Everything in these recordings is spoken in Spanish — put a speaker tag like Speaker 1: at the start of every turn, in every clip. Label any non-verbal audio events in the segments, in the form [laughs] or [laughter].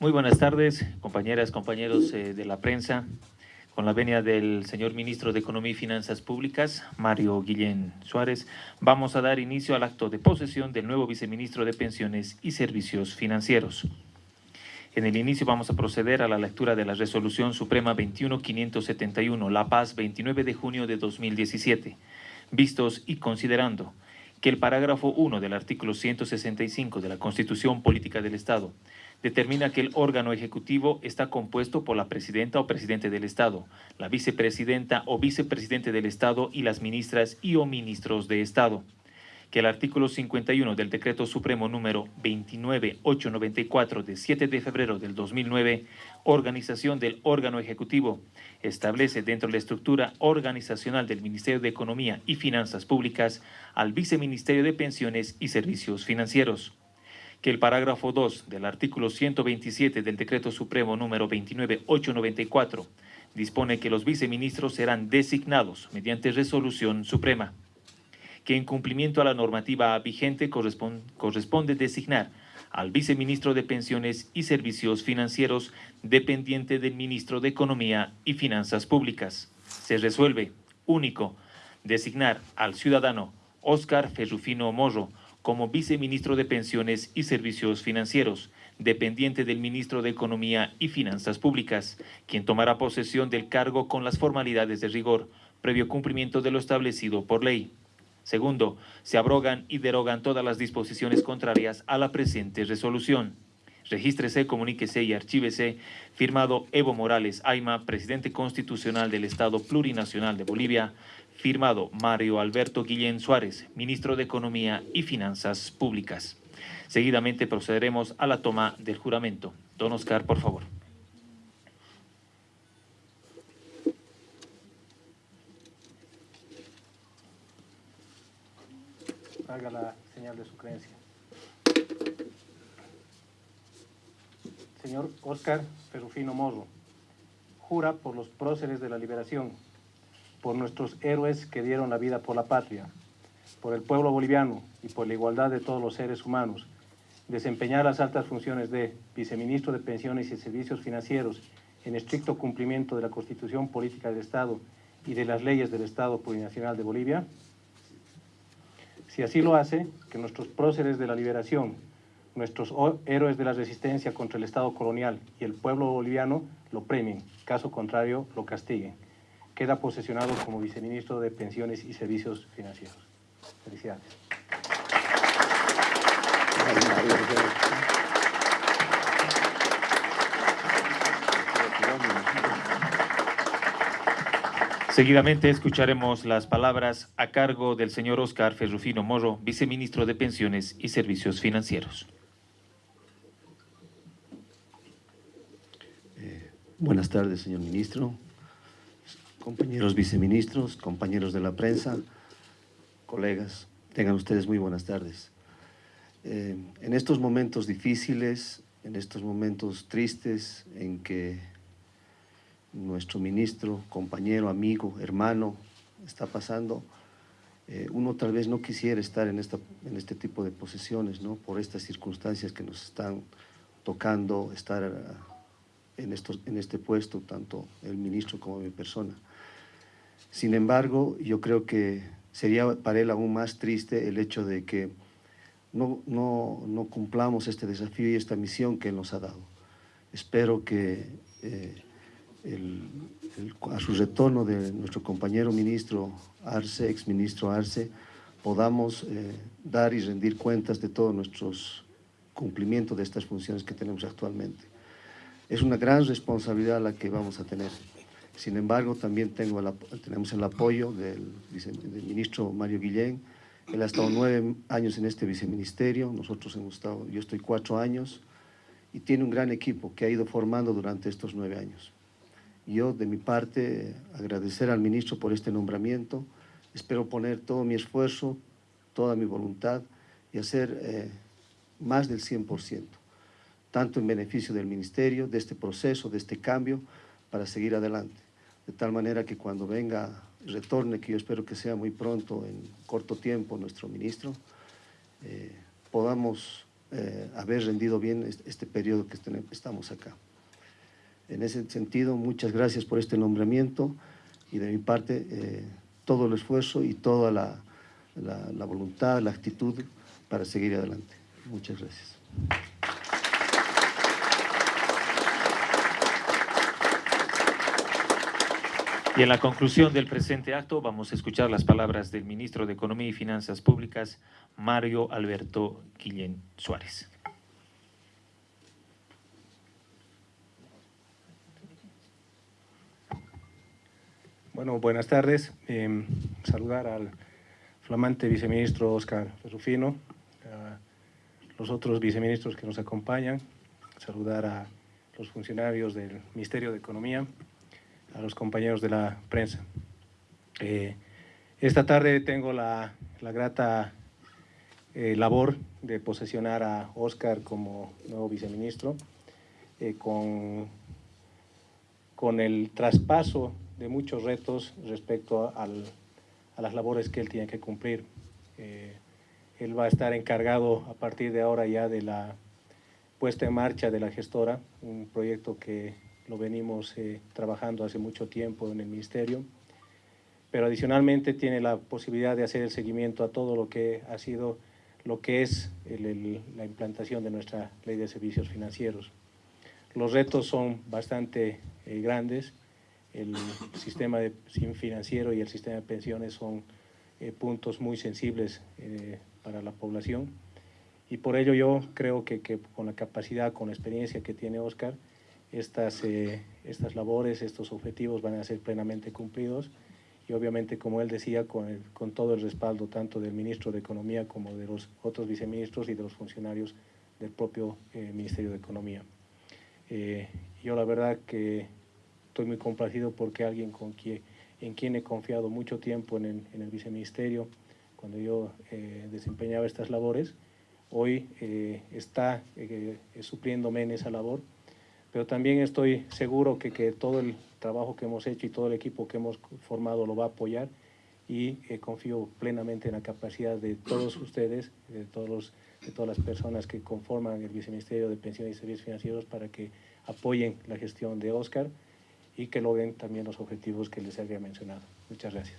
Speaker 1: Muy buenas tardes, compañeras, compañeros eh, de la prensa. Con la venia del señor Ministro de Economía y Finanzas Públicas, Mario Guillén Suárez, vamos a dar inicio al acto de posesión del nuevo Viceministro de Pensiones y Servicios Financieros. En el inicio vamos a proceder a la lectura de la Resolución Suprema 21571, La Paz, 29 de junio de 2017, vistos y considerando que el parágrafo 1 del artículo 165 de la Constitución Política del Estado determina que el órgano ejecutivo está compuesto por la presidenta o presidente del Estado, la vicepresidenta o vicepresidente del Estado y las ministras y o ministros de Estado. Que el artículo 51 del Decreto Supremo número 29894 de 7 de febrero del 2009, organización del órgano ejecutivo, establece dentro de la estructura organizacional del Ministerio de Economía y Finanzas Públicas al Viceministerio de Pensiones y Servicios Financieros que el parágrafo 2 del artículo 127 del Decreto Supremo número 29894 dispone que los viceministros serán designados mediante resolución suprema, que en cumplimiento a la normativa vigente corresponde, corresponde designar al viceministro de Pensiones y Servicios Financieros dependiente del ministro de Economía y Finanzas Públicas. Se resuelve, único, designar al ciudadano Óscar Ferrufino Morro como viceministro de Pensiones y Servicios Financieros, dependiente del ministro de Economía y Finanzas Públicas, quien tomará posesión del cargo con las formalidades de rigor, previo cumplimiento de lo establecido por ley. Segundo, se abrogan y derogan todas las disposiciones contrarias a la presente resolución. Regístrese, comuníquese y archívese, firmado Evo Morales Aima, presidente constitucional del Estado Plurinacional de Bolivia, Firmado Mario Alberto Guillén Suárez, Ministro de Economía y Finanzas Públicas. Seguidamente procederemos a la toma del juramento. Don Oscar, por favor.
Speaker 2: Haga la señal de su creencia. Señor Oscar Ferrufino Morro, jura por los próceres de la liberación por nuestros héroes que dieron la vida por la patria, por el pueblo boliviano y por la igualdad de todos los seres humanos, desempeñar las altas funciones de viceministro de Pensiones y Servicios Financieros en estricto cumplimiento de la Constitución Política del Estado y de las leyes del Estado Plurinacional de Bolivia? Si así lo hace, que nuestros próceres de la liberación, nuestros héroes de la resistencia contra el Estado colonial y el pueblo boliviano lo premien, caso contrario lo castiguen queda posesionado como viceministro de Pensiones y Servicios Financieros. Felicidades.
Speaker 1: Seguidamente escucharemos las palabras a cargo del señor Oscar Ferrufino Morro, viceministro de Pensiones y Servicios Financieros.
Speaker 3: Eh, buenas tardes, señor ministro compañeros viceministros, compañeros de la prensa, colegas, tengan ustedes muy buenas tardes. Eh, en estos momentos difíciles, en estos momentos tristes en que nuestro ministro, compañero, amigo, hermano está pasando, eh, uno tal vez no quisiera estar en, esta, en este tipo de posesiones, ¿no? por estas circunstancias que nos están tocando estar en, estos, en este puesto, tanto el ministro como mi persona. Sin embargo, yo creo que sería para él aún más triste el hecho de que no, no, cumplamos este desafío y esta misión que él nos ha dado. Espero que eh, a su retorno de nuestro compañero ministro Arce, exministro Arce, podamos eh, dar y rendir cuentas de todos nuestros cumplimientos de estas funciones que tenemos actualmente. Es una gran responsabilidad la que vamos a tener. Sin embargo, también tenemos el apoyo del, ministro Mario Guillén. Él ha estado nueve años en este viceministerio, nosotros hemos estado, yo estoy cuatro años, y tiene un gran equipo que ha ido formando durante estos nueve años. Yo, de mi parte, agradecer al ministro por este nombramiento. Espero poner todo mi esfuerzo, toda mi voluntad y hacer eh, más del 100%, tanto en beneficio del ministerio, de este proceso, de este cambio, para seguir adelante de tal manera que cuando venga, retorne, que yo espero que sea muy pronto, en corto tiempo, nuestro ministro, eh, podamos eh, haber rendido bien este, periodo que estamos acá. En ese sentido, muchas gracias por este nombramiento y de mi parte eh, todo el esfuerzo y toda la, la voluntad, la actitud para seguir adelante. Muchas gracias.
Speaker 1: Y en la conclusión del presente acto vamos a escuchar las palabras del ministro de Economía y Finanzas Públicas, Mario Alberto Guillén Suárez.
Speaker 2: Bueno, buenas tardes. Em, saludar al flamante viceministro Oscar Rufino, a los otros viceministros que nos acompañan, saludar a los funcionarios del Ministerio de Economía, a los compañeros de la prensa. Eh, esta tarde tengo la, grata eh, labor de posesionar a Oscar como nuevo viceministro eh, con, con el traspaso de muchos retos respecto a las labores que él tiene que cumplir. él va a estar encargado a partir de ahora ya de la puesta en marcha de la gestora, un proyecto que lo venimos eh, trabajando hace mucho tiempo en el Ministerio, pero adicionalmente tiene la posibilidad de hacer el seguimiento a todo lo que ha sido, lo que es la implantación de nuestra Ley de Servicios Financieros. Los retos son bastante eh, grandes, el sistema de, financiero y el sistema de pensiones son eh, puntos muy sensibles para la población y por ello yo creo que, que, con la capacidad, con la experiencia que tiene Oscar, estas, eh, estas labores, estos objetivos van a ser plenamente cumplidos y obviamente, como él decía, con, con todo el respaldo tanto del ministro de Economía como de los otros viceministros y de los funcionarios del propio eh, Ministerio de Economía. Eh, yo la verdad que estoy muy complacido porque alguien con quien, en quien he confiado mucho tiempo en el, en el viceministerio, cuando yo desempeñaba estas labores, hoy está supliéndome en esa labor pero también estoy seguro que, que, todo el trabajo que hemos hecho y todo el equipo que hemos formado lo va a apoyar y eh, confío plenamente en la capacidad de todos ustedes, de, todos de todas las personas que conforman el Viceministerio de Pensiones y Servicios Financieros para que apoyen la gestión de Oscar y que logren también los objetivos que les había mencionado. Muchas gracias.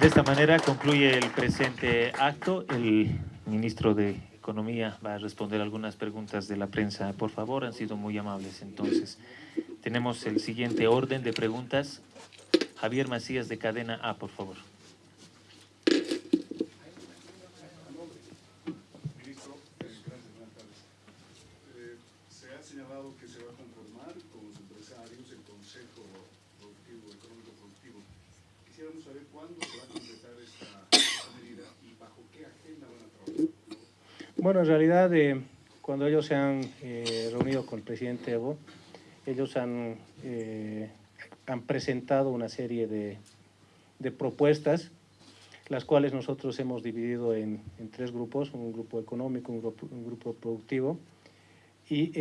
Speaker 1: De esta manera concluye el presente acto. El ministro de Economía va a responder algunas preguntas de la prensa. Por favor, han sido muy amables. Entonces, tenemos el siguiente orden de preguntas. Javier Macías de Cadena A, por favor.
Speaker 4: Ministro, eh, se ha señalado que se va a conformar con los empresarios el Consejo Productivo, Económico Productivo. Quisiéramos saber cuándo se va a completar esta medida y bajo qué agenda van a trabajar.
Speaker 2: Bueno, en realidad, eh, cuando ellos se han eh, reunido con el presidente Evo, ellos han, eh, han presentado una serie de, de, propuestas, las cuales nosotros hemos dividido en, en tres grupos, un grupo económico, un grupo, un grupo productivo, y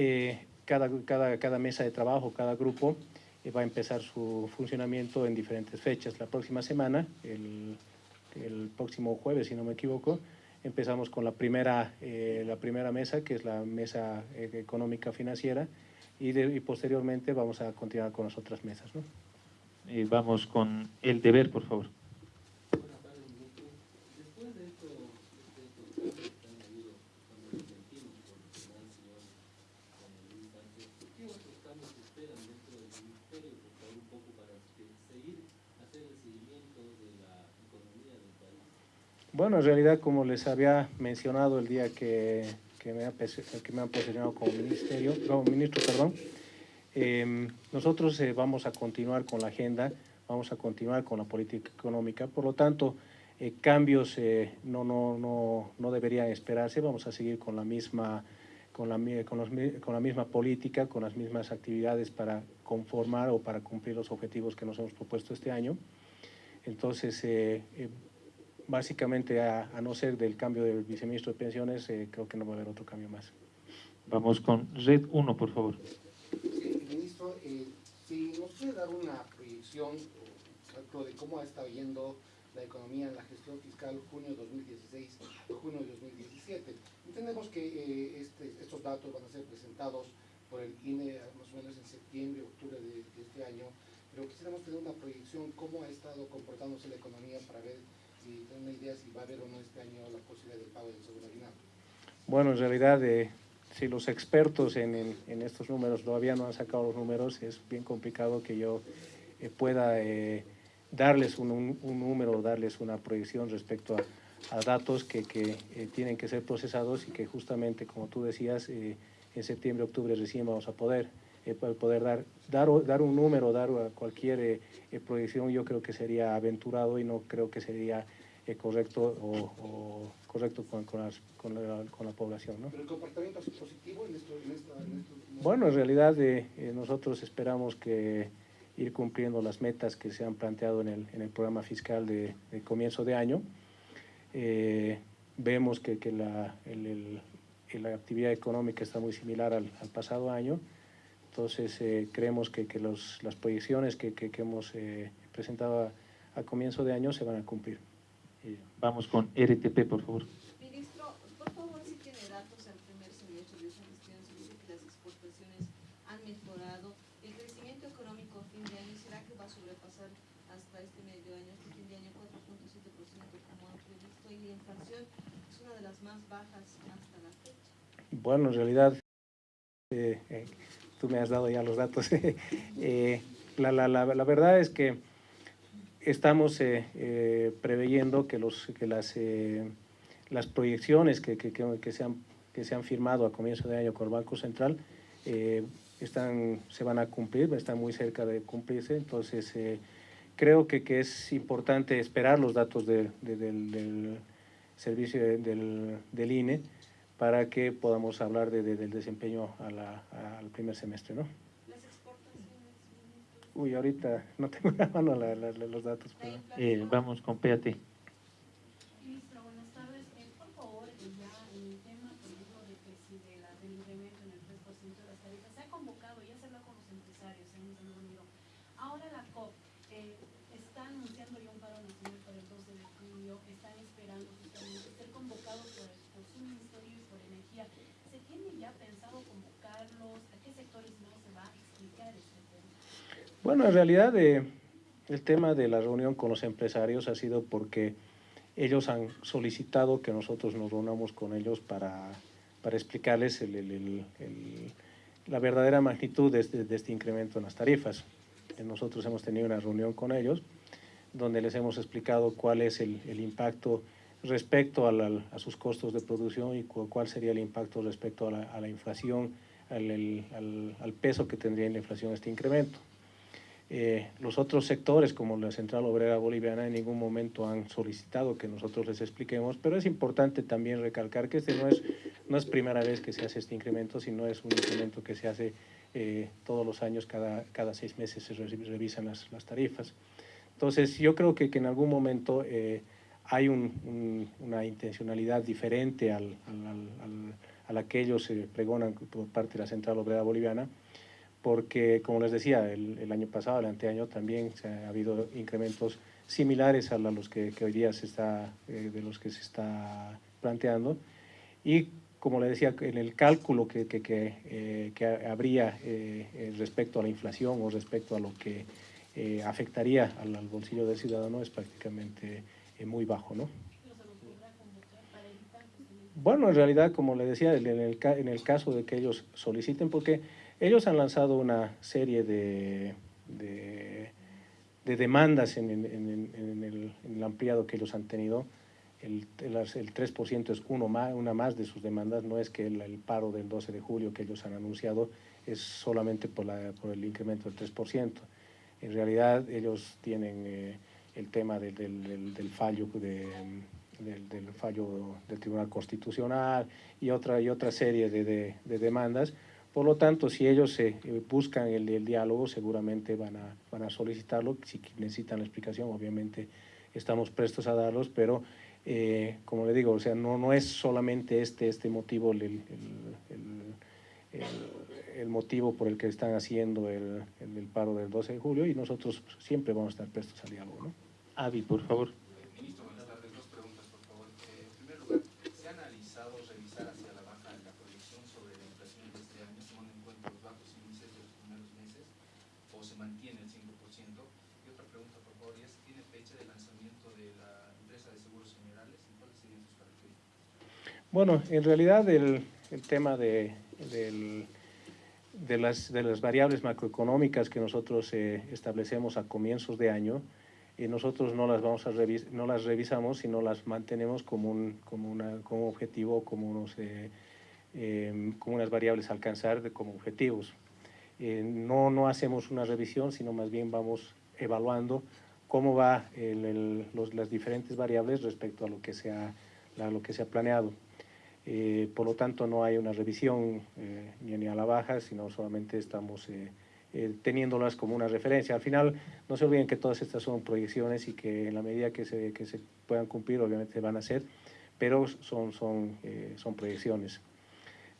Speaker 2: cada, cada, cada, mesa de trabajo, cada grupo, va a empezar su funcionamiento en diferentes fechas. La próxima semana, el, el próximo jueves, si no me equivoco, Empezamos con la primera, eh, la primera mesa, que es la mesa eh, económica financiera, y, y, posteriormente vamos a continuar con las otras mesas. ¿no?
Speaker 1: Vamos con el deber, por favor.
Speaker 2: Bueno, en realidad, como les había mencionado el día que, que, me, que me han posicionado como, ministerio, como ministro, perdón, em, nosotros eh, vamos a continuar con la agenda, vamos a continuar con la política económica, por lo tanto, eh, cambios eh, no, no, no, no deberían esperarse, vamos a seguir con la misma con la, con, los, con la misma política, con las mismas actividades para conformar o para cumplir los objetivos que nos hemos propuesto este año. Entonces, básicamente, a, no ser del cambio del viceministro de Pensiones, eh, creo que no va a haber otro cambio más.
Speaker 1: Vamos con Red 1, por favor.
Speaker 5: Sí, ministro, eh, si nos puede dar una proyección de cómo ha estado yendo la economía en la gestión fiscal junio 2016 junio 2017. Entendemos que eh, este, estos datos van a ser presentados por el INE más o menos en septiembre, octubre de, de este año, pero quisiéramos tener una proyección cómo ha estado comportándose la economía para ver si si va a haber o no este año la posibilidad pago.
Speaker 2: Bueno, en realidad, eh, si los expertos en, en- en estos números todavía no han sacado los números, es bien complicado que yo eh, pueda eh, darles un, un- un número, darles una proyección respecto a, a datos que, que, eh, tienen que ser procesados y que justamente, como tú decías, eh, en septiembre, octubre recién vamos a poder, eh, po- poder dar, dar, dar un número, dar cualquier eh, eh, proyección, yo creo que sería aventurado y no creo que sería eh, correcto o, o correcto con, con, las- con la, con la población. ¿no?
Speaker 5: Pero el comportamiento sido positivo en, esto, en, esta, en estos
Speaker 2: Bueno, en realidad eh, eh, nosotros esperamos que ir cumpliendo las metas que se han planteado en el, en el programa fiscal de, de comienzo de año. Vemos que, que la, el- el- la actividad económica está muy similar al, al pasado año, entonces eh, creemos que, que los, las proyecciones que, que- que hemos eh, presentado a, a comienzo de año se van a cumplir.
Speaker 1: Eh, Vamos con RTP, por favor.
Speaker 6: Ministro, por favor, si tiene datos al primer semestre de esa gestión, se dice que las exportaciones han mejorado. El crecimiento económico a fin de año, ¿será que va a sobrepasar hasta este medio año, este fin de año, 4.7% como han previsto? Y la inflación es una de las más bajas hasta la fecha.
Speaker 2: Bueno, en realidad, eh, eh, tú me has dado ya los datos. [laughs] Eh, la, la, la, la verdad es que estamos eh, eh, preveyendo que, los, que las, las proyecciones que, que, que, se han, que se han firmado a comienzo de año con el Banco Central están, se van a cumplir, están muy cerca de cumplirse. Entonces, creo que, que es importante esperar los datos de- de- del, del servicio de- del, del INE para que podamos hablar de- de- del desempeño a la- al primer semestre, ¿no?
Speaker 6: Las exportaciones, ministro,
Speaker 2: Uy, ahorita no tengo en la mano la- la- la- los datos. pero-.
Speaker 1: Eh, vamos con PAT.
Speaker 7: Ministro, buenas tardes. Por favor, ya en el tema, por ejemplo, de que si de la, del incremento en el 3% de las tarifas, se ha convocado, ya se con los empresarios, reunido. Ahora la COP eh, está anunciando ya un paro nacional para el 12 de junio, están esperando justamente ser convocados por, por su ministerio y por energía. ¿Se tiene ya pensado convocarlos? ¿A qué sectores no se va a explicar este tema?
Speaker 2: Bueno, en realidad eh, el tema de la reunión con los empresarios ha sido porque ellos han solicitado que nosotros nos reunamos con ellos para, para explicarles el- la verdadera magnitud de este, de este incremento en las tarifas. Eh, Nosotros hemos tenido una reunión con ellos donde les hemos explicado cuál es el, impacto respecto a, sus costos de producción y cu- cuál sería el impacto respecto a la, inflación, al- al peso que tendría en la inflación este incremento. Eh, los otros sectores, como la Central Obrera Boliviana, en ningún momento han solicitado que nosotros les expliquemos, pero es importante también recalcar que este no es, no es primera vez que se hace este incremento, sino es un incremento que se hace eh, todos los años, cada, cada seis meses se re- revisan las, las tarifas. Entonces, yo creo que, que en algún momento eh, hay un- un- una intencionalidad diferente al, al- al- al- a la que ellos eh, pregonan por parte de la Central Obrera Boliviana, porque, como les decía, el, el año pasado, el anteaño, también se ha habido incrementos similares a los que, que hoy día se está, eh, de los que se está planteando. Y, como le decía, en el cálculo que, que, que, eh, que habría eh, eh, respecto a la inflación o respecto a lo que eh, afectaría al, al bolsillo del ciudadano es prácticamente eh, muy bajo, ¿no?
Speaker 7: ¿Pero se los podrá convocar para evitar que se les
Speaker 2: Bueno, en realidad, como le decía, en el, en el caso de que ellos soliciten, porque ellos han lanzado una serie de, de, de demandas en, el, ampliado que ellos han tenido. El, el, el 3% es uno más, una más de sus demandas, no es que el, paro del 12 de julio que ellos han anunciado es solamente por, la, por el incremento del 3%. En realidad, ellos tienen eh, el tema del, del- fallo de, del, fallo del Tribunal Constitucional y otra, y otra serie de- de demandas. Por lo tanto, si ellos eh, eh, buscan el, diálogo, seguramente van a, van a solicitarlo. Si necesitan la explicación, obviamente estamos prestos a darlos, pero eh, como le digo, o sea, no, no es solamente este, este motivo el, el- el- el- motivo por el que están haciendo el paro del 12 de julio y nosotros siempre vamos a estar prestos al diálogo. ¿no?
Speaker 1: Avi, por favor.
Speaker 2: Bueno, en realidad el, el tema de, del- de, las, de las variables macroeconómicas que nosotros eh, establecemos a comienzos de año, eh, nosotros no las, vamos a revis- no las revisamos, sino las mantenemos como un como una, como objetivo, como, unos, eh, eh, como unas variables a alcanzar como objetivos. Eh, no, no hacemos una revisión, sino más bien vamos evaluando cómo va el- el- los- las diferentes variables respecto a lo que se ha, a lo que se ha planeado. Eh, por lo tanto, no hay una revisión eh, ni, a la baja, sino solamente estamos eh, teniéndolas como una referencia. Al final, no se olviden que todas estas son proyecciones y que en la medida que se, que se puedan cumplir, obviamente van a ser, pero son, son, son proyecciones.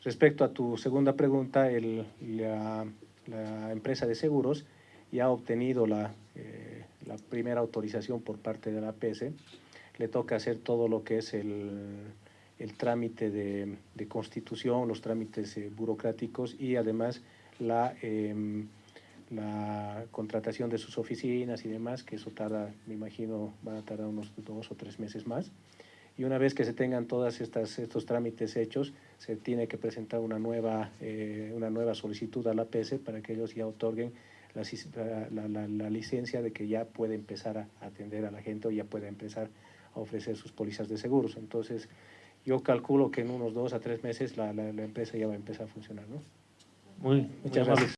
Speaker 2: Respecto a tu segunda pregunta, el- la, empresa de seguros ya ha obtenido la, la primera autorización por parte de la APS. Le toca hacer todo lo que es el, el trámite de, de constitución, los trámites eh, burocráticos y además la, em, la contratación de sus oficinas y demás, que eso tarda, me imagino, va a tardar unos dos o tres meses más. Y una vez que se tengan todos estos trámites hechos, se tiene que presentar una nueva, eh, una nueva solicitud a la APS para que ellos ya otorguen la, la- la- la licencia de que ya puede empezar a atender a la gente o ya puede empezar a ofrecer sus pólizas de seguros. Entonces, yo calculo que en unos dos a tres meses la, la- la empresa ya va a empezar a funcionar. ¿no?
Speaker 1: Muy,
Speaker 2: Muchas gracias.